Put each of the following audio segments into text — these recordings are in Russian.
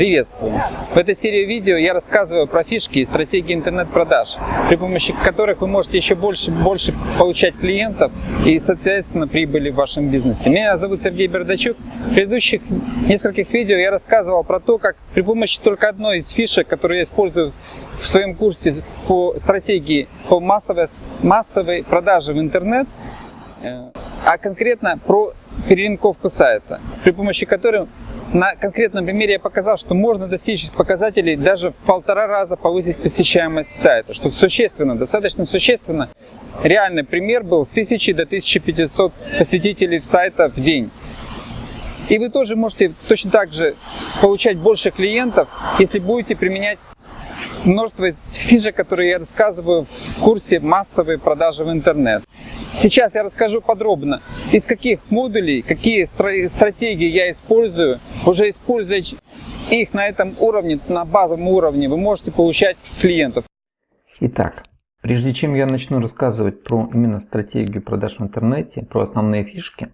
Приветствую! В этой серии видео я рассказываю про фишки и стратегии интернет-продаж, при помощи которых вы можете еще больше больше получать клиентов и, соответственно, прибыли в вашем бизнесе. Меня зовут Сергей Бердачук. В предыдущих нескольких видео я рассказывал про то, как при помощи только одной из фишек, которую я использую в своем курсе по стратегии по массовой, массовой продаже в интернет, э, а конкретно про перелинковку сайта, при помощи которой на конкретном примере я показал, что можно достичь показателей даже в полтора раза повысить посещаемость сайта, что существенно, достаточно существенно. Реальный пример был в 1000 до 1500 посетителей сайта в день. И вы тоже можете точно так же получать больше клиентов, если будете применять множество фишек, которые я рассказываю в курсе массовой продажи в интернет. Сейчас я расскажу подробно, из каких модулей, какие стратегии я использую. Уже используя их на этом уровне, на базовом уровне, вы можете получать клиентов. Итак, прежде чем я начну рассказывать про именно стратегию продаж в интернете, про основные фишки,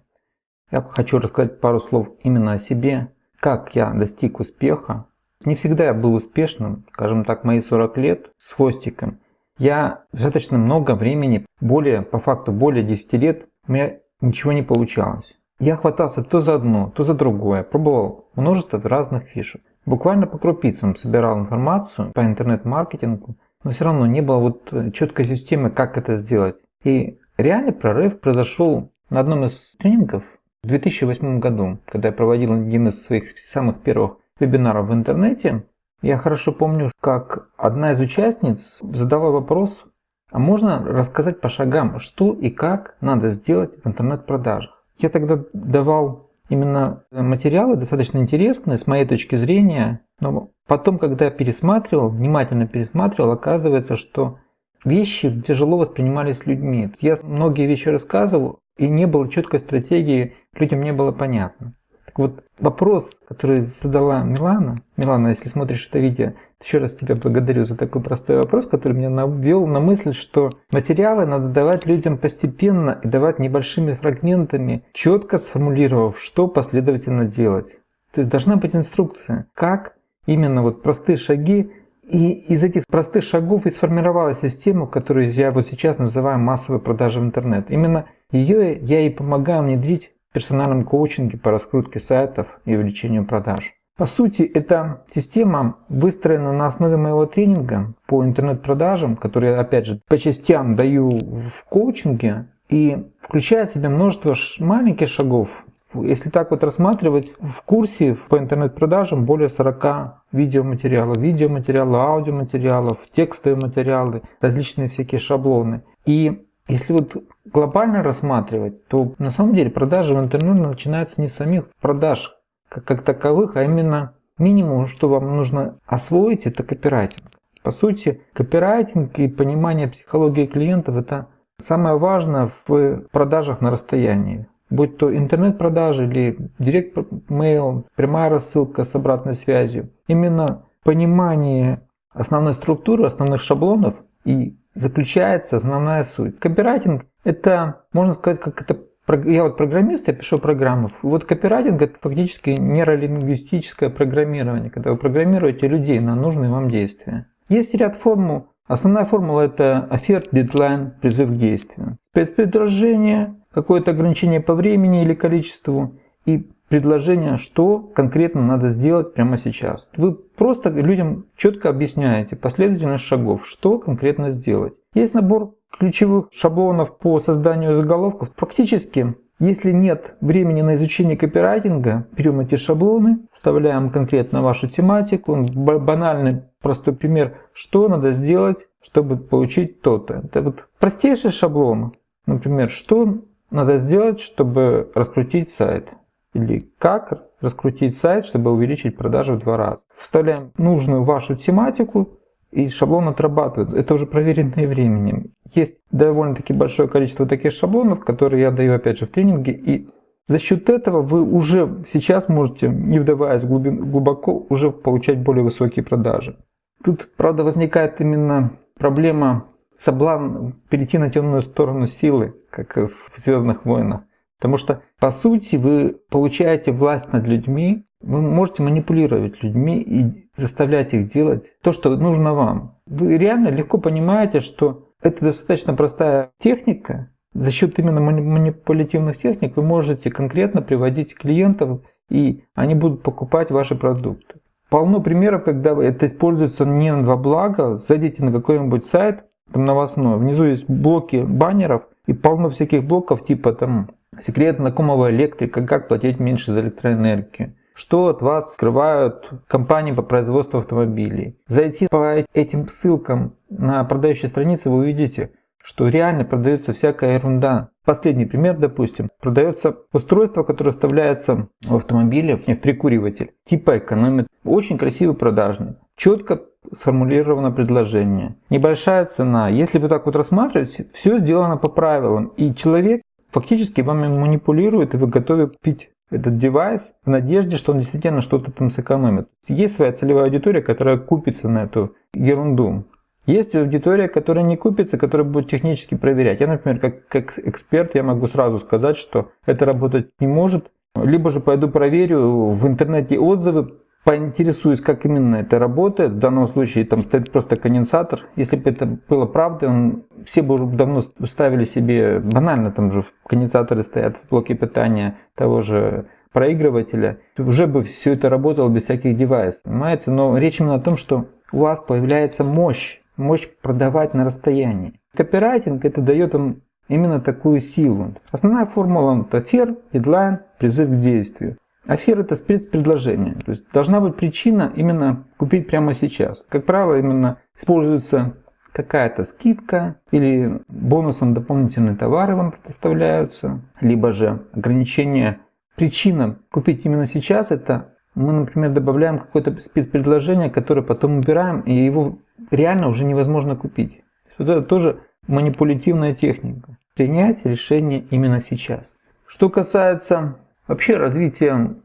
я хочу рассказать пару слов именно о себе, как я достиг успеха. Не всегда я был успешным, скажем так, мои 40 лет с хвостиком – я достаточно много времени, более, по факту более 10 лет, у меня ничего не получалось. Я хватался то за одно, то за другое, пробовал множество разных фишек. Буквально по крупицам собирал информацию по интернет-маркетингу, но все равно не было вот э, четкой системы, как это сделать. И реальный прорыв произошел на одном из тренингов в 2008 году, когда я проводил один из своих самых первых вебинаров в интернете. Я хорошо помню, как одна из участниц задала вопрос, а можно рассказать по шагам, что и как надо сделать в интернет-продажах. Я тогда давал именно материалы достаточно интересные с моей точки зрения, но потом, когда пересматривал, внимательно пересматривал, оказывается, что вещи тяжело воспринимались людьми. Я многие вещи рассказывал, и не было четкой стратегии, людям не было понятно. Так вот, вопрос, который задала Милана, Милана, если смотришь это видео, еще раз тебя благодарю за такой простой вопрос, который меня навел на мысль, что материалы надо давать людям постепенно и давать небольшими фрагментами, четко сформулировав, что последовательно делать. То есть должна быть инструкция, как именно вот простые шаги и из этих простых шагов и сформировалась система, которую я вот сейчас называю массовой продажей в интернет. Именно ее я и помогаю внедрить персональном коучинге по раскрутке сайтов и увеличению продаж. По сути, эта система выстроена на основе моего тренинга по интернет-продажам, который, опять же, по частям даю в коучинге и включает в себя множество маленьких шагов. Если так вот рассматривать, в курсе по интернет-продажам более 40 видеоматериалов, видеоматериалов, аудиоматериалов, текстовые материалы, различные всякие шаблоны. И если вот глобально рассматривать, то на самом деле продажи в интернете начинаются не с самих продаж как, как таковых, а именно минимум, что вам нужно освоить, это копирайтинг. По сути, копирайтинг и понимание психологии клиентов – это самое важное в продажах на расстоянии. Будь то интернет-продажи или директ-мейл, прямая рассылка с обратной связью. Именно понимание основной структуры, основных шаблонов и заключается основная суть. Копирайтинг – это, можно сказать, как это я вот программист, я пишу программы. Вот копирайтинг это фактически нейролингвистическое программирование, когда вы программируете людей на нужные вам действия. Есть ряд формул. Основная формула это оффер, дедлайн, призыв к действию. Спецпредложение, какое-то ограничение по времени или количеству и предложение, что конкретно надо сделать прямо сейчас. Вы просто людям четко объясняете последовательность шагов, что конкретно сделать. Есть набор ключевых шаблонов по созданию заголовков. Фактически, если нет времени на изучение копирайтинга, берем эти шаблоны, вставляем конкретно вашу тематику. Банальный простой пример, что надо сделать, чтобы получить то-то. Это вот простейший шаблон. Например, что надо сделать, чтобы раскрутить сайт или как раскрутить сайт, чтобы увеличить продажи в два раза. Вставляем нужную вашу тематику и шаблон отрабатывает. Это уже проверенное временем. Есть довольно-таки большое количество таких шаблонов, которые я даю опять же в тренинге. И за счет этого вы уже сейчас можете, не вдаваясь глубоко, уже получать более высокие продажи. Тут, правда, возникает именно проблема соблазн перейти на темную сторону силы, как в «Звездных войнах». Потому что, по сути, вы получаете власть над людьми, вы можете манипулировать людьми и заставлять их делать то, что нужно вам. Вы реально легко понимаете, что это достаточно простая техника. За счет именно манипулятивных техник вы можете конкретно приводить клиентов, и они будут покупать ваши продукты. Полно примеров, когда это используется не во благо. Зайдите на какой-нибудь сайт, там новостной, внизу есть блоки баннеров, и полно всяких блоков типа там секрет знакомого электрика, как платить меньше за электроэнергию что от вас скрывают компании по производству автомобилей. Зайти по этим ссылкам на продающие страницы, вы увидите, что реально продается всякая ерунда. Последний пример, допустим, продается устройство, которое вставляется в автомобиле, в прикуриватель, типа экономит. Очень красивый продажный, четко сформулировано предложение. Небольшая цена. Если вы так вот рассматриваете, все сделано по правилам. И человек фактически вами манипулирует, и вы готовы купить этот девайс в надежде, что он действительно что-то там сэкономит. Есть своя целевая аудитория, которая купится на эту ерунду. Есть аудитория, которая не купится, которая будет технически проверять. Я, например, как, как эксперт, я могу сразу сказать, что это работать не может. Либо же пойду проверю в интернете отзывы, поинтересуюсь, как именно это работает. В данном случае там стоит просто конденсатор. Если бы это было правдой, он, все бы уже давно ставили себе, банально там же конденсаторы стоят в блоке питания того же проигрывателя. Уже бы все это работало без всяких девайсов, понимаете? Но речь именно о том, что у вас появляется мощь, мощь продавать на расстоянии. Копирайтинг это дает вам именно такую силу. Основная формула это фер, дедлайн, призыв к действию. Афера – это спецпредложение. То есть должна быть причина именно купить прямо сейчас. Как правило, именно используется какая-то скидка или бонусом дополнительные товары вам предоставляются, либо же ограничение. Причина купить именно сейчас – это мы, например, добавляем какое-то спецпредложение, которое потом убираем, и его реально уже невозможно купить. Вот это тоже манипулятивная техника. Принять решение именно сейчас. Что касается Вообще развитие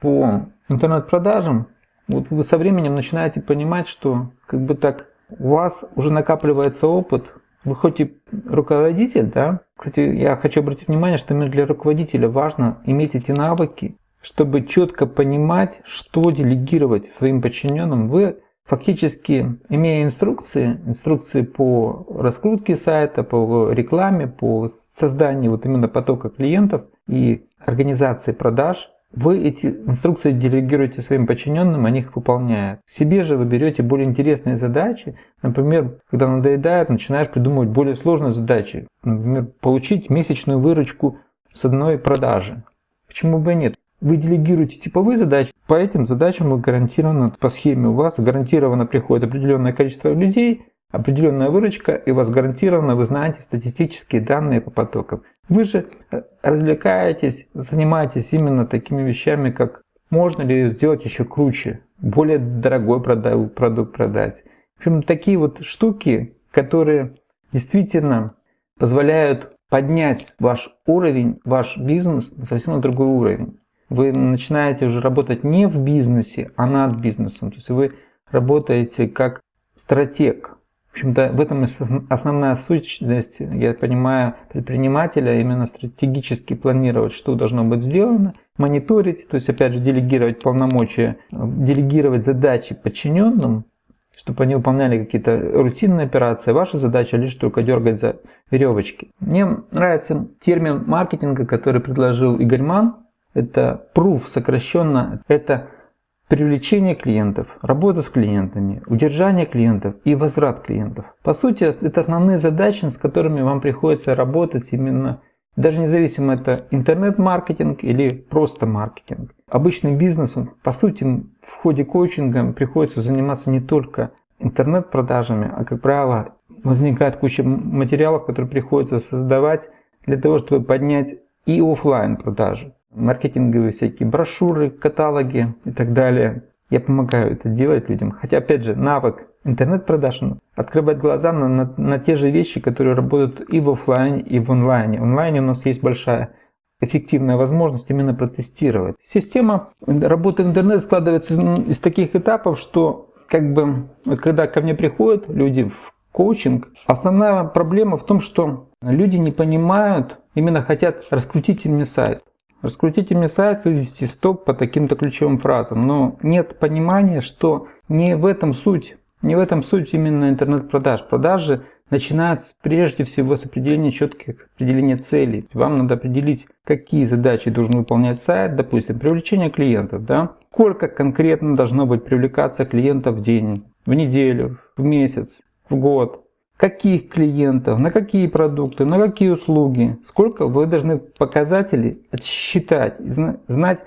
по интернет-продажам, вот вы со временем начинаете понимать, что как бы так у вас уже накапливается опыт, вы хоть и руководитель, да, кстати, я хочу обратить внимание, что именно для руководителя важно иметь эти навыки, чтобы четко понимать, что делегировать своим подчиненным. Вы фактически, имея инструкции, инструкции по раскрутке сайта, по рекламе, по созданию вот именно потока клиентов и организации продаж, вы эти инструкции делегируете своим подчиненным, они их выполняют. Себе же вы берете более интересные задачи. Например, когда надоедает, начинаешь придумывать более сложные задачи. Например, получить месячную выручку с одной продажи. Почему бы и нет? Вы делегируете типовые задачи, по этим задачам вы гарантированно, по схеме у вас гарантированно приходит определенное количество людей, определенная выручка, и у вас гарантированно вы знаете статистические данные по потокам. Вы же э, развлекаетесь, занимаетесь именно такими вещами, как можно ли сделать еще круче, более дорогой продукт продать. В общем, такие вот штуки, которые действительно позволяют поднять ваш уровень, ваш бизнес на совсем другой уровень. Вы начинаете уже работать не в бизнесе, а над бизнесом. То есть вы работаете как стратег, общем-то, в этом основная сущность, я понимаю, предпринимателя, именно стратегически планировать, что должно быть сделано, мониторить, то есть, опять же, делегировать полномочия, делегировать задачи подчиненным, чтобы они выполняли какие-то рутинные операции. Ваша задача лишь только дергать за веревочки. Мне нравится термин маркетинга, который предложил Игорь Ман. Это proof сокращенно. Это привлечение клиентов, работа с клиентами, удержание клиентов и возврат клиентов. По сути, это основные задачи, с которыми вам приходится работать именно, даже независимо это интернет-маркетинг или просто маркетинг. Обычным бизнесом, по сути, в ходе коучинга приходится заниматься не только интернет-продажами, а, как правило, возникает куча материалов, которые приходится создавать для того, чтобы поднять и офлайн продажи маркетинговые всякие брошюры, каталоги и так далее. Я помогаю это делать людям. Хотя, опять же, навык интернет-продаж открывать глаза на, на, на те же вещи, которые работают и в офлайне, и в онлайне. В онлайне у нас есть большая эффективная возможность именно протестировать. Система работы в интернете складывается из таких этапов, что как бы, когда ко мне приходят люди в коучинг, основная проблема в том, что люди не понимают, именно хотят раскрутить мне сайт. Раскрутите мне сайт, вывести в топ по таким-то ключевым фразам. Но нет понимания, что не в этом суть. Не в этом суть именно интернет-продаж. Продажи начинаются прежде всего с определения четких определения целей. Вам надо определить, какие задачи должен выполнять сайт, допустим, привлечение клиентов. Да? Сколько конкретно должно быть привлекаться клиентов в день, в неделю, в месяц, в год каких клиентов, на какие продукты, на какие услуги, сколько вы должны показатели считать, знать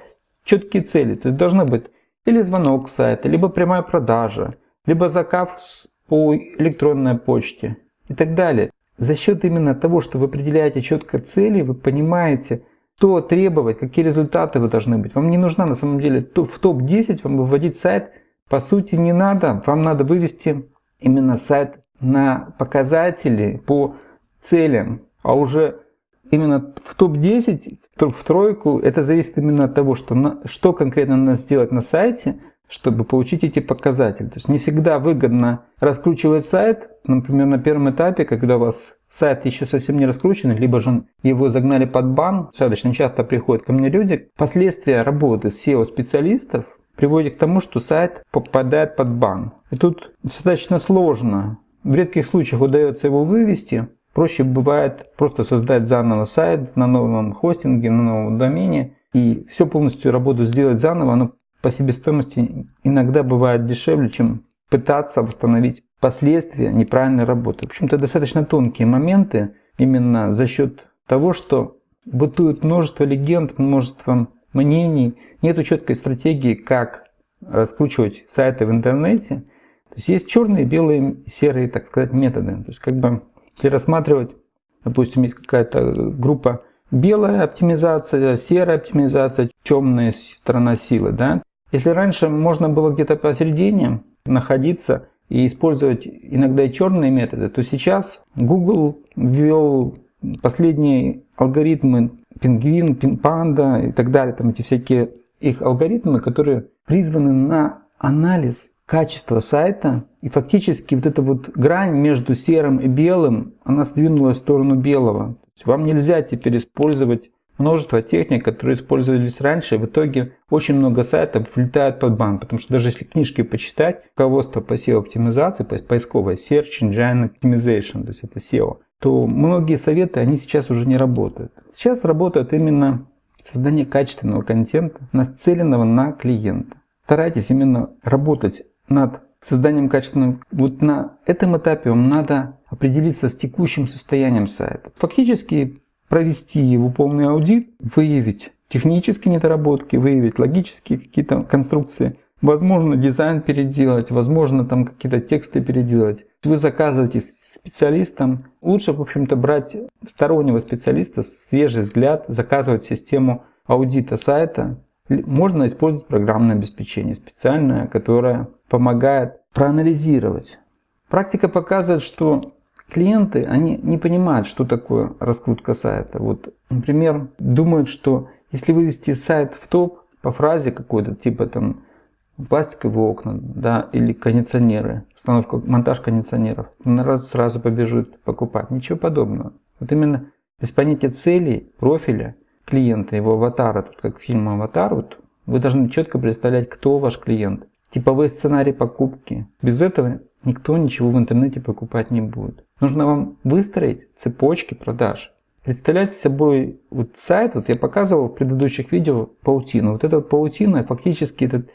четкие цели. То есть должно быть или звонок с сайта, либо прямая продажа, либо заказ по электронной почте и так далее. За счет именно того, что вы определяете четко цели, вы понимаете, что требовать, какие результаты вы должны быть. Вам не нужна на самом деле в топ-10 вам выводить сайт по сути не надо. Вам надо вывести именно сайт на показатели по целям, а уже именно в топ-10, в тройку, это зависит именно от того, что, что конкретно надо сделать на сайте, чтобы получить эти показатели. То есть не всегда выгодно раскручивать сайт, например, на первом этапе, когда у вас сайт еще совсем не раскручен, либо же его загнали под бан. Достаточно часто приходят ко мне люди. Последствия работы SEO-специалистов приводит к тому, что сайт попадает под бан. И тут достаточно сложно в редких случаях удается его вывести. Проще бывает просто создать заново сайт на новом хостинге, на новом домене. И все полностью работу сделать заново, оно по себестоимости иногда бывает дешевле, чем пытаться восстановить последствия неправильной работы. В общем-то, достаточно тонкие моменты именно за счет того, что бытует множество легенд, множество мнений, нет четкой стратегии, как раскручивать сайты в интернете – то есть есть черные, белые, серые, так сказать, методы. То есть как бы, если рассматривать, допустим, есть какая-то группа белая оптимизация, серая оптимизация, темная сторона силы. Да? Если раньше можно было где-то посередине находиться и использовать иногда и черные методы, то сейчас Google ввел последние алгоритмы пингвин, панда и так далее, там эти всякие их алгоритмы, которые призваны на анализ качество сайта. И фактически вот эта вот грань между серым и белым, она сдвинулась в сторону белого. Вам нельзя теперь использовать множество техник, которые использовались раньше. В итоге очень много сайтов влетают под бан. Потому что даже если книжки почитать, руководство по SEO-оптимизации, поисковое, Search Engine Optimization, то есть это SEO, то многие советы, они сейчас уже не работают. Сейчас работают именно создание качественного контента, нацеленного на клиента. Старайтесь именно работать над созданием качественного, вот на этом этапе вам надо определиться с текущим состоянием сайта. Фактически провести его полный аудит, выявить технические недоработки, выявить логические какие-то конструкции, возможно дизайн переделать, возможно там какие-то тексты переделать. Вы заказываете специалистам, лучше в общем-то брать стороннего специалиста, свежий взгляд, заказывать систему аудита сайта, можно использовать программное обеспечение специальное, которое помогает проанализировать. Практика показывает, что клиенты, они не понимают, что такое раскрутка сайта. Вот, например, думают, что если вывести сайт в топ по фразе какой-то, типа там пластиковые окна, да, или кондиционеры, установка, монтаж кондиционеров, он сразу побежит покупать. Ничего подобного. Вот именно без понятия целей, профиля клиента, его аватара, тут как фильм «Аватар», вот, вы должны четко представлять, кто ваш клиент. Типовой сценарий покупки. Без этого никто ничего в интернете покупать не будет. Нужно вам выстроить цепочки продаж. Представляете собой вот сайт, вот я показывал в предыдущих видео паутину. Вот эта вот паутина фактически это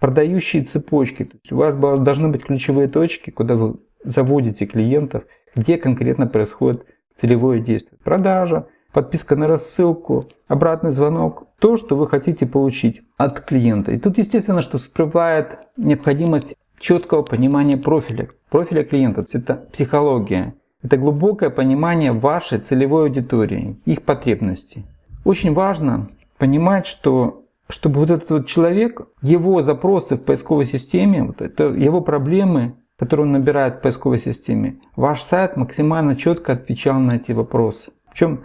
продающие цепочки. У вас должны быть ключевые точки, куда вы заводите клиентов, где конкретно происходит целевое действие. Продажа, подписка на рассылку, обратный звонок, то, что вы хотите получить от клиента. И тут естественно, что всплывает необходимость четкого понимания профиля, профиля клиента. Это психология. Это глубокое понимание вашей целевой аудитории, их потребностей. Очень важно понимать, что чтобы вот этот вот человек, его запросы в поисковой системе, вот это его проблемы, которые он набирает в поисковой системе, ваш сайт максимально четко отвечал на эти вопросы. Причем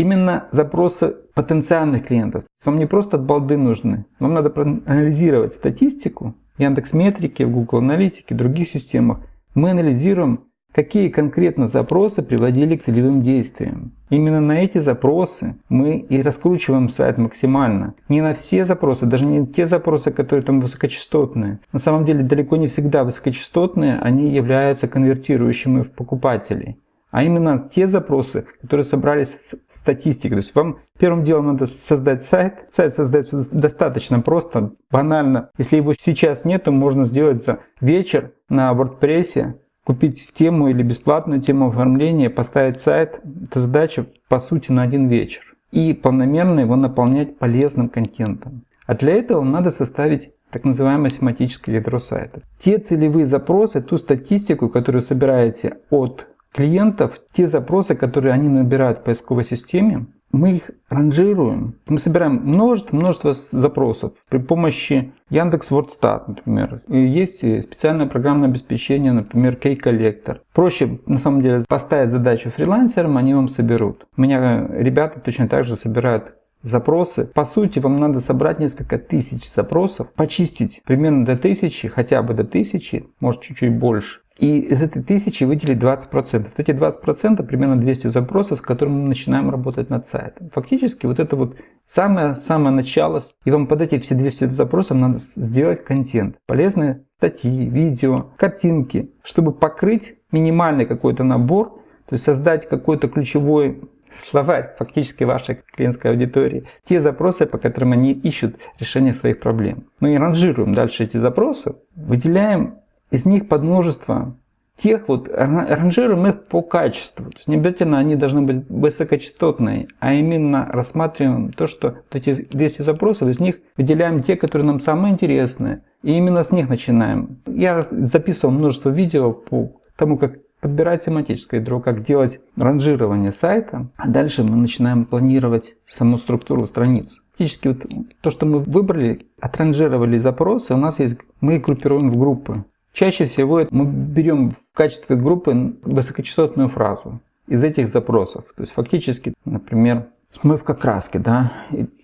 именно запросы потенциальных клиентов. Вам не просто от балды нужны. Вам надо проанализировать статистику Яндекс Метрики, в Google Аналитике, других системах. Мы анализируем какие конкретно запросы приводили к целевым действиям. Именно на эти запросы мы и раскручиваем сайт максимально. Не на все запросы, даже не те запросы, которые там высокочастотные. На самом деле далеко не всегда высокочастотные, они являются конвертирующими в покупателей а именно те запросы, которые собрались в статистике. То есть вам первым делом надо создать сайт. Сайт создается достаточно просто, банально. Если его сейчас нет, то можно сделать за вечер на WordPress, купить тему или бесплатную тему оформления, поставить сайт. Это задача по сути на один вечер. И планомерно его наполнять полезным контентом. А для этого надо составить так называемое семантическое ядро сайта. Те целевые запросы, ту статистику, которую собираете от клиентов, те запросы, которые они набирают в поисковой системе, мы их ранжируем. Мы собираем множество, множество запросов при помощи Яндекс Вордстат, например. И есть специальное программное обеспечение, например, K-коллектор. Проще, на самом деле, поставить задачу фрилансерам, они вам соберут. У меня ребята точно так же собирают запросы. По сути, вам надо собрать несколько тысяч запросов, почистить примерно до тысячи, хотя бы до тысячи, может чуть-чуть больше. И из этой тысячи выделить 20%. Вот эти 20% примерно 200 запросов, с которыми мы начинаем работать над сайтом. Фактически вот это вот самое-самое начало. И вам под эти все 200 запросов надо сделать контент. Полезные статьи, видео, картинки, чтобы покрыть минимальный какой-то набор, то есть создать какой-то ключевой словарь фактически вашей клиентской аудитории, те запросы, по которым они ищут решение своих проблем. Мы ранжируем дальше эти запросы, выделяем из них подмножество тех вот, ранжируем их по качеству. То есть не обязательно они должны быть высокочастотные, а именно рассматриваем то, что эти 200 запросов, из них выделяем те, которые нам самые интересные, и именно с них начинаем. Я записывал множество видео по тому, как подбирать семантическое ядро, как делать ранжирование сайта, а дальше мы начинаем планировать саму структуру страниц. Фактически вот то, что мы выбрали, отранжировали запросы, у нас есть, мы их группируем в группы. Чаще всего мы берем в качестве группы высокочастотную фразу из этих запросов. То есть фактически, например, смывка краски, да,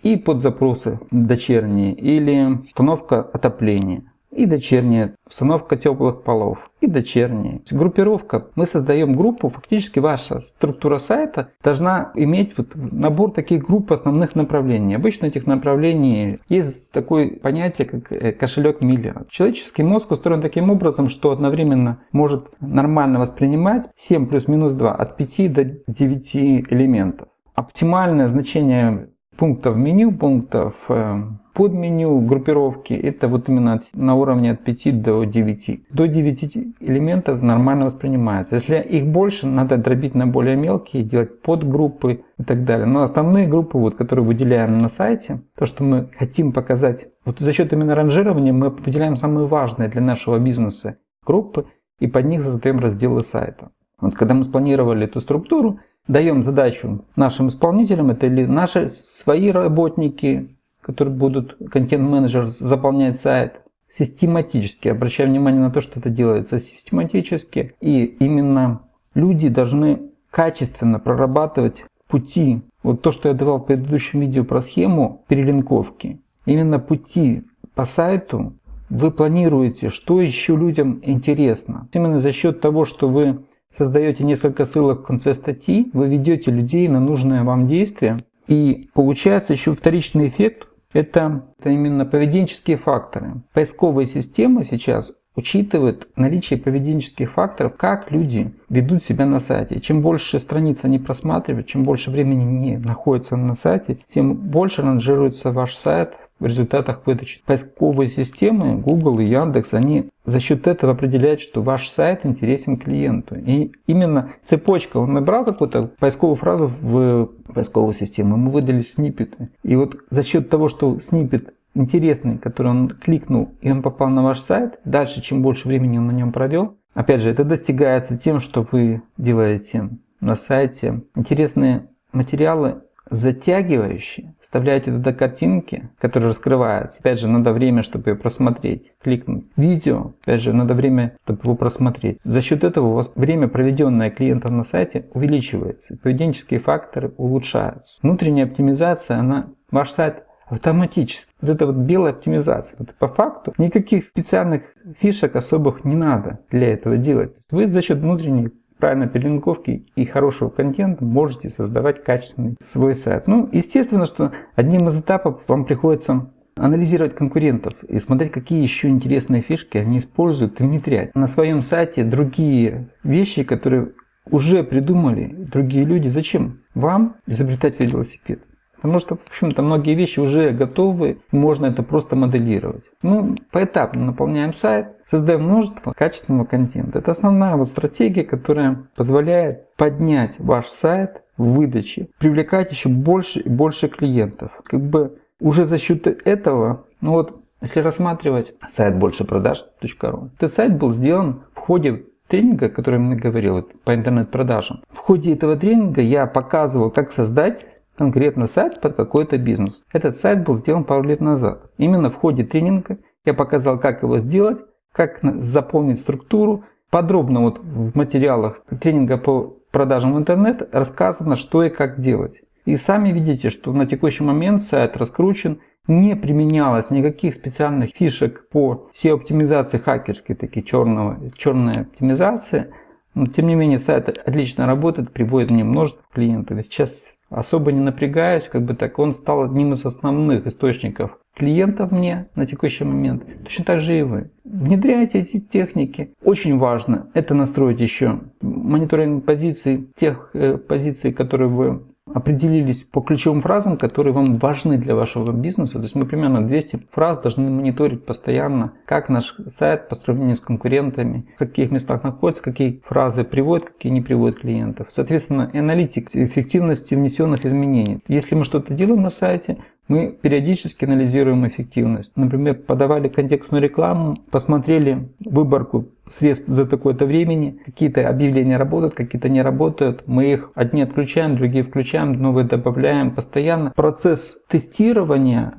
и под запросы дочерние, или установка отопления и дочерняя установка теплых полов, и дочерняя. Группировка. Мы создаем группу, фактически ваша структура сайта должна иметь вот набор таких групп основных направлений. Обычно этих направлений есть такое понятие, как э, кошелек Миллера. Человеческий мозг устроен таким образом, что одновременно может нормально воспринимать 7 плюс-минус 2 от 5 до 9 элементов. Оптимальное значение пунктов меню, пунктов э, под меню группировки это вот именно на уровне от 5 до 9. До 9 элементов нормально воспринимается. Если их больше, надо дробить на более мелкие, делать подгруппы и так далее. Но основные группы, вот, которые выделяем на сайте, то, что мы хотим показать, вот за счет именно ранжирования мы выделяем самые важные для нашего бизнеса группы и под них создаем разделы сайта. Вот когда мы спланировали эту структуру, даем задачу нашим исполнителям, это или наши свои работники, которые будут, контент-менеджер заполнять сайт, систематически, обращая внимание на то, что это делается систематически, и именно люди должны качественно прорабатывать пути. Вот то, что я давал в предыдущем видео про схему перелинковки, именно пути по сайту вы планируете, что еще людям интересно. Именно за счет того, что вы создаете несколько ссылок в конце статьи, вы ведете людей на нужное вам действие, и получается еще вторичный эффект, это, именно поведенческие факторы. Поисковые системы сейчас учитывают наличие поведенческих факторов, как люди ведут себя на сайте. Чем больше страниц они просматривают, чем больше времени не находятся на сайте, тем больше ранжируется ваш сайт в результатах выдачи. Поисковые системы Google и Яндекс, они за счет этого определяют, что ваш сайт интересен клиенту. И именно цепочка, он набрал какую-то поисковую фразу в поисковую систему, ему выдали сниппеты. И вот за счет того, что сниппет интересный, который он кликнул, и он попал на ваш сайт, дальше, чем больше времени он на нем провел, опять же, это достигается тем, что вы делаете на сайте интересные материалы, затягивающие, вставляете туда картинки, которые раскрываются. Опять же, надо время, чтобы ее просмотреть, кликнуть. Видео, опять же, надо время, чтобы его просмотреть. За счет этого у вас время, проведенное клиентом на сайте, увеличивается. Поведенческие факторы улучшаются. Внутренняя оптимизация, она, ваш сайт автоматически. Вот это вот белая оптимизация. Вот по факту никаких специальных фишек особых не надо для этого делать. Вы за счет внутренней правильной перелинковки и хорошего контента можете создавать качественный свой сайт. Ну, естественно, что одним из этапов вам приходится анализировать конкурентов и смотреть, какие еще интересные фишки они используют и внедрять на своем сайте другие вещи, которые уже придумали другие люди. Зачем вам изобретать велосипед? Потому что, в общем-то, многие вещи уже готовы, можно это просто моделировать. Ну, поэтапно наполняем сайт, создаем множество качественного контента. Это основная вот стратегия, которая позволяет поднять ваш сайт в выдаче, привлекать еще больше и больше клиентов. Как бы уже за счет этого, ну вот, если рассматривать сайт большепродаж.ру, этот сайт был сделан в ходе тренинга, о котором я говорил по интернет-продажам. В ходе этого тренинга я показывал, как создать конкретно сайт под какой-то бизнес. Этот сайт был сделан пару лет назад. Именно в ходе тренинга я показал, как его сделать, как заполнить структуру. Подробно вот в материалах тренинга по продажам в интернет рассказано, что и как делать. И сами видите, что на текущий момент сайт раскручен, не применялось никаких специальных фишек по SEO-оптимизации хакерской, такие черного, черная оптимизация. Но, тем не менее, сайт отлично работает, приводит мне множество клиентов. И сейчас особо не напрягаюсь, как бы так, он стал одним из основных источников клиентов мне на текущий момент. Точно так же и вы. Внедряйте эти техники. Очень важно это настроить еще мониторинг позиций, тех э, позиций, которые вы определились по ключевым фразам, которые вам важны для вашего бизнеса. То есть мы примерно 200 фраз должны мониторить постоянно, как наш сайт по сравнению с конкурентами, в каких местах находится, какие фразы приводят, какие не приводят клиентов. Соответственно, аналитик эффективности внесенных изменений. Если мы что-то делаем на сайте, мы периодически анализируем эффективность. Например, подавали контекстную рекламу, посмотрели выборку средств за такое-то времени, какие-то объявления работают, какие-то не работают. Мы их одни отключаем, другие включаем, новые добавляем постоянно. Процесс тестирования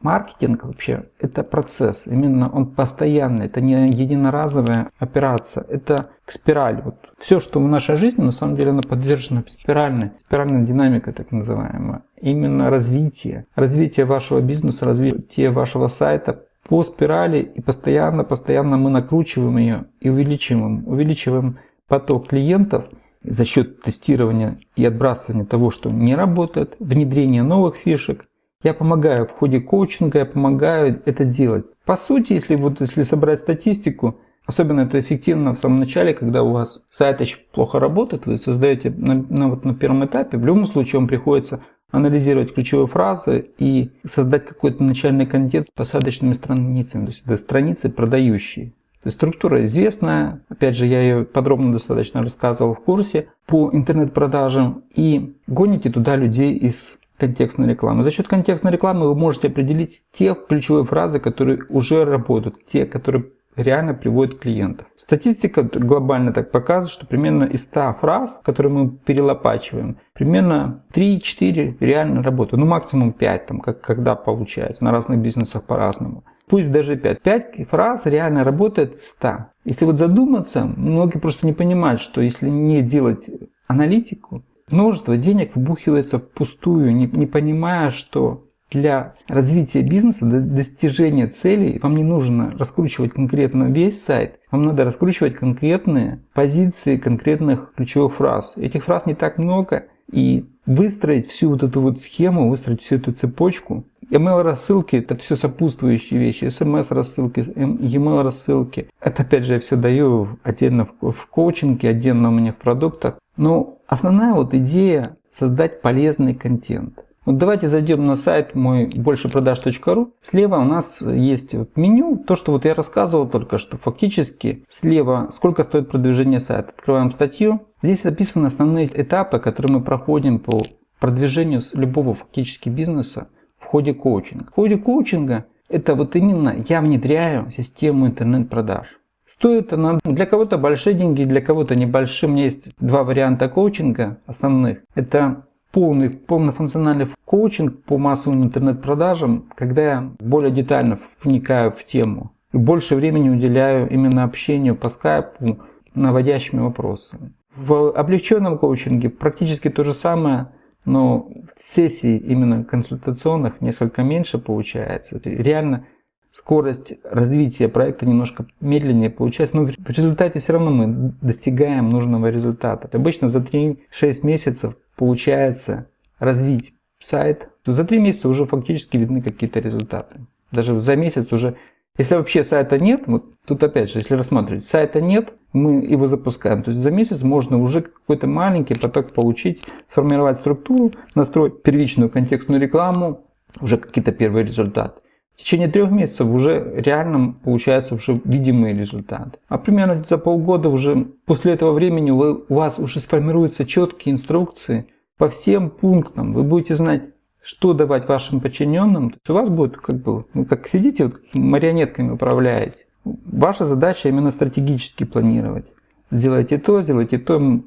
Маркетинг вообще это процесс, именно он постоянный, это не единоразовая операция, это к спирали. Вот все, что в нашей жизни, на самом деле, оно подвержено спиральной, спиральной динамикой так называемой. Именно развитие, развитие вашего бизнеса, развитие вашего сайта по спирали и постоянно, постоянно мы накручиваем ее и увеличиваем, увеличиваем поток клиентов за счет тестирования и отбрасывания того, что не работает, внедрения новых фишек, я помогаю в ходе коучинга, я помогаю это делать. По сути, если, вот, если собрать статистику, особенно это эффективно в самом начале, когда у вас сайт еще плохо работает, вы создаете на, на, вот на первом этапе, в любом случае вам приходится анализировать ключевые фразы и создать какой-то начальный контент с посадочными страницами, то есть это страницы продающие. То есть структура известная, опять же я ее подробно достаточно рассказывал в курсе по интернет-продажам и гоните туда людей из контекстной рекламы. За счет контекстной рекламы вы можете определить те ключевые фразы, которые уже работают, те, которые реально приводят клиентов. Статистика глобально так показывает, что примерно из 100 фраз, которые мы перелопачиваем, примерно 3-4 реально работают. Ну максимум 5, там, как, когда получается, на разных бизнесах по-разному. Пусть даже 5. 5 фраз реально работает 100. Если вот задуматься, многие просто не понимают, что если не делать аналитику, Множество денег вбухивается впустую, не, не понимая, что для развития бизнеса, для достижения целей вам не нужно раскручивать конкретно весь сайт, вам надо раскручивать конкретные позиции конкретных ключевых фраз. Этих фраз не так много, и выстроить всю вот эту вот схему, выстроить всю эту цепочку. Email рассылки это все сопутствующие вещи, SMS рассылки, email рассылки. Это опять же я все даю отдельно в коучинге, отдельно у меня в продуктах. Но основная вот идея создать полезный контент. Вот давайте зайдем на сайт мой большепродаж.ру. Слева у нас есть меню, то, что вот я рассказывал только что. Фактически слева сколько стоит продвижение сайта. Открываем статью. Здесь записаны основные этапы, которые мы проходим по продвижению любого фактически бизнеса в ходе коучинга. В ходе коучинга это вот именно я внедряю систему интернет-продаж. Стоит она для кого-то большие деньги, для кого-то небольшие. У меня есть два варианта коучинга основных. Это полный, полнофункциональный коучинг по массовым интернет-продажам, когда я более детально вникаю в тему и больше времени уделяю именно общению по скайпу наводящими вопросами. В облегченном коучинге практически то же самое, но сессий именно консультационных несколько меньше получается. Реально скорость развития проекта немножко медленнее получается, но в результате все равно мы достигаем нужного результата. Обычно за 3-6 месяцев получается развить сайт, за 3 месяца уже фактически видны какие-то результаты. Даже за месяц уже если вообще сайта нет, вот тут опять же, если рассматривать, сайта нет, мы его запускаем. То есть за месяц можно уже какой-то маленький поток получить, сформировать структуру, настроить первичную контекстную рекламу, уже какие-то первые результаты. В течение трех месяцев уже реально получаются уже видимые результаты. А примерно за полгода уже после этого времени вы, у вас уже сформируются четкие инструкции по всем пунктам. Вы будете знать, что давать вашим подчиненным, то есть у вас будет как бы, ну, как сидите, вот, марионетками управляете. Ваша задача именно стратегически планировать. Сделайте то, сделайте то,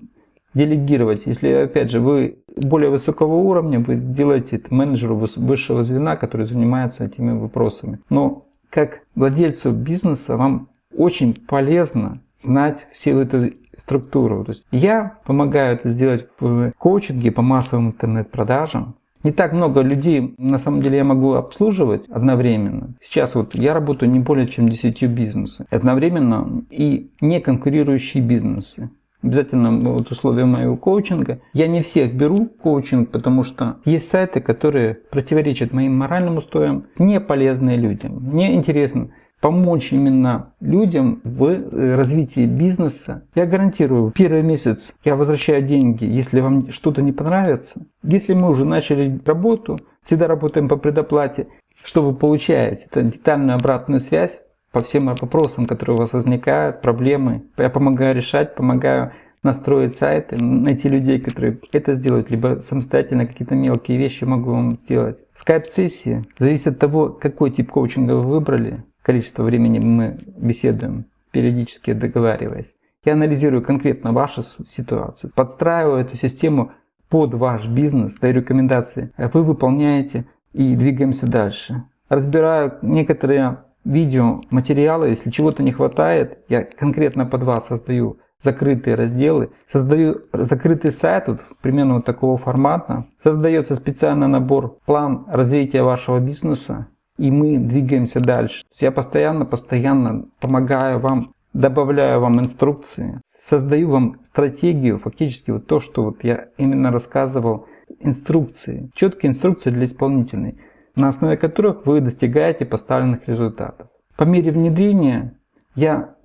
делегировать. Если, опять же, вы более высокого уровня, вы делаете это менеджеру высшего звена, который занимается этими вопросами. Но как владельцу бизнеса вам очень полезно знать всю эту структуру. То есть я помогаю это сделать в коучинге по массовым интернет-продажам. Не так много людей, на самом деле, я могу обслуживать одновременно. Сейчас вот я работаю не более чем 10 бизнесов. Одновременно и не конкурирующие бизнесы. Обязательно вот условия моего коучинга. Я не всех беру коучинг, потому что есть сайты, которые противоречат моим моральным устоям, не полезные людям. Мне интересно, помочь именно людям в э, развитии бизнеса. Я гарантирую, первый месяц я возвращаю деньги, если вам что-то не понравится. Если мы уже начали работу, всегда работаем по предоплате, что вы получаете? Это детальную обратную связь по всем вопросам, которые у вас возникают, проблемы. Я помогаю решать, помогаю настроить сайты, найти людей, которые это сделают, либо самостоятельно какие-то мелкие вещи могу вам сделать. Скайп-сессии зависит от того, какой тип коучинга вы выбрали, количество времени мы беседуем, периодически договариваясь. Я анализирую конкретно вашу ситуацию, подстраиваю эту систему под ваш бизнес, даю рекомендации. Вы выполняете и двигаемся дальше. Разбираю некоторые видео, материалы, если чего-то не хватает, я конкретно под вас создаю закрытые разделы, создаю закрытый сайт вот, примерно вот такого формата, создается специальный набор, план развития вашего бизнеса, и мы двигаемся дальше. Я постоянно, постоянно помогаю вам, добавляю вам инструкции, создаю вам стратегию, фактически вот то, что вот я именно рассказывал, инструкции, четкие инструкции для исполнителей, на основе которых вы достигаете поставленных результатов. По мере внедрения я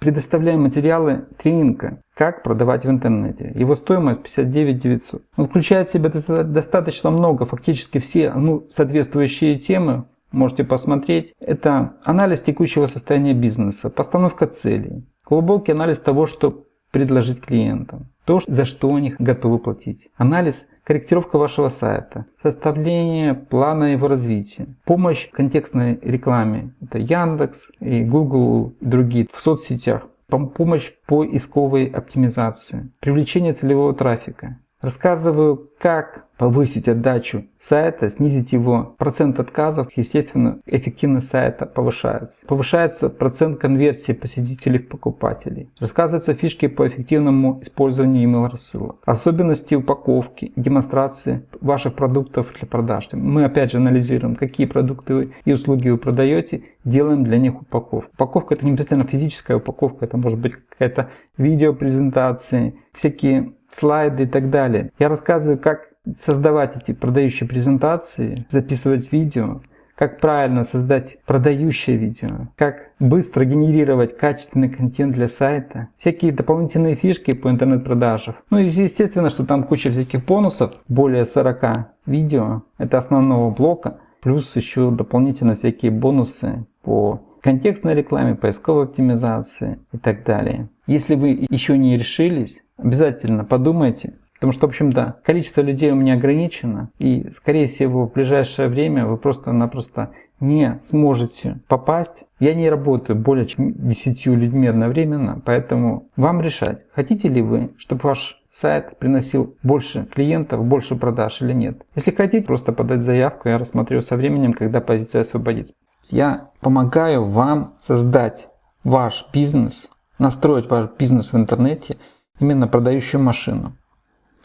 предоставляю материалы тренинга «Как продавать в интернете». Его стоимость 59 900. Он включает в себя достаточно много, фактически все ну, соответствующие темы, можете посмотреть. Это анализ текущего состояния бизнеса, постановка целей, глубокий анализ того, что предложить клиентам, то, за что они готовы платить. Анализ, корректировка вашего сайта, составление плана его развития, помощь контекстной рекламе. Это Яндекс и Google и другие в соцсетях. Помощь по исковой оптимизации, привлечение целевого трафика, Рассказываю, как повысить отдачу сайта, снизить его процент отказов, естественно, эффективность сайта повышается. Повышается процент конверсии посетителей в покупателей. Рассказываются фишки по эффективному использованию email рассылок. Особенности упаковки демонстрации ваших продуктов для продаж. Мы опять же анализируем, какие продукты и услуги вы продаете, делаем для них упаковку. Упаковка это не обязательно физическая упаковка, это может быть какая-то видеопрезентация, всякие слайды и так далее. Я рассказываю, как создавать эти продающие презентации, записывать видео, как правильно создать продающее видео, как быстро генерировать качественный контент для сайта, всякие дополнительные фишки по интернет-продажам. Ну и естественно, что там куча всяких бонусов, более 40 видео, это основного блока, плюс еще дополнительно всякие бонусы по контекстной рекламе, поисковой оптимизации и так далее. Если вы еще не решились, обязательно подумайте, потому что, в общем, да, количество людей у меня ограничено, и, скорее всего, в ближайшее время вы просто-напросто не сможете попасть. Я не работаю более чем 10 людьми одновременно, поэтому вам решать, хотите ли вы, чтобы ваш сайт приносил больше клиентов, больше продаж или нет. Если хотите, просто подать заявку, я рассмотрю со временем, когда позиция освободится. Я помогаю вам создать ваш бизнес, настроить ваш бизнес в интернете, именно продающую машину.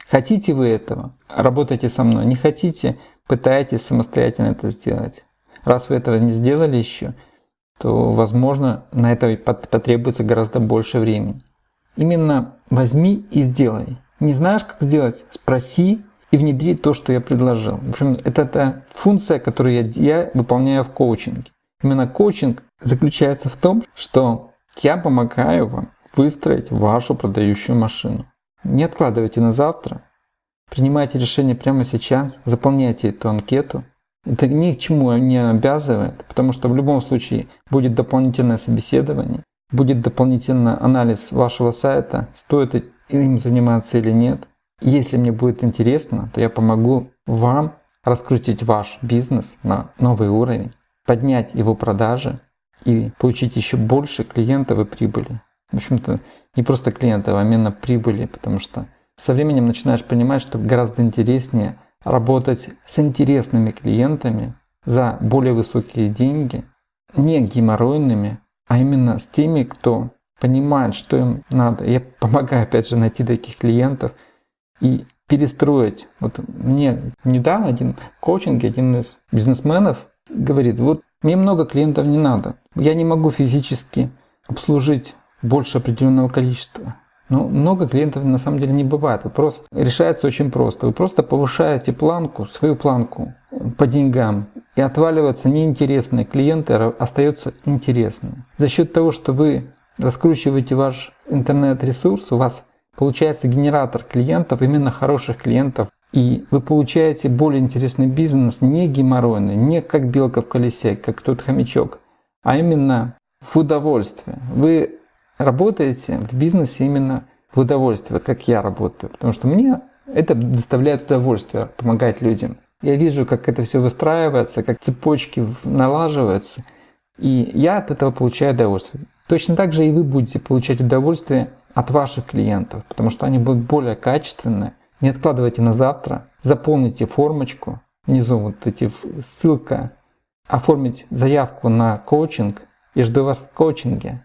Хотите вы этого? Работайте со мной. Не хотите? Пытайтесь самостоятельно это сделать. Раз вы этого не сделали еще, то, возможно, на это потребуется гораздо больше времени. Именно возьми и сделай. Не знаешь, как сделать? Спроси и внедри то, что я предложил. В общем, это та функция, которую я, я выполняю в коучинге. Именно коучинг заключается в том, что я помогаю вам выстроить вашу продающую машину. Не откладывайте на завтра, принимайте решение прямо сейчас, заполняйте эту анкету. Это ни к чему не обязывает, потому что в любом случае будет дополнительное собеседование, будет дополнительный анализ вашего сайта, стоит им заниматься или нет. Если мне будет интересно, то я помогу вам раскрутить ваш бизнес на новый уровень, поднять его продажи и получить еще больше клиентов и прибыли. В общем-то, не просто клиентов, а именно прибыли, потому что со временем начинаешь понимать, что гораздо интереснее работать с интересными клиентами за более высокие деньги, не геморройными, а именно с теми, кто понимает, что им надо. Я помогаю, опять же, найти таких клиентов и перестроить. Вот мне недавно один коучинг, один из бизнесменов говорит, вот мне много клиентов не надо. Я не могу физически обслужить больше определенного количества. Но много клиентов на самом деле не бывает. Вопрос решается очень просто. Вы просто повышаете планку, свою планку по деньгам, и отваливаются неинтересные клиенты, а остаются интересные. За счет того, что вы раскручиваете ваш интернет-ресурс, у вас получается генератор клиентов, именно хороших клиентов, и вы получаете более интересный бизнес, не геморройный, не как белка в колесе, как тот хомячок, а именно в удовольствие. Вы работаете в бизнесе именно в удовольствие, вот как я работаю, потому что мне это доставляет удовольствие, помогать людям. Я вижу, как это все выстраивается, как цепочки налаживаются, и я от этого получаю удовольствие. Точно так же и вы будете получать удовольствие от ваших клиентов, потому что они будут более качественные. Не откладывайте на завтра, заполните формочку, внизу вот эти ссылка, оформить заявку на коучинг и жду вас в коучинге.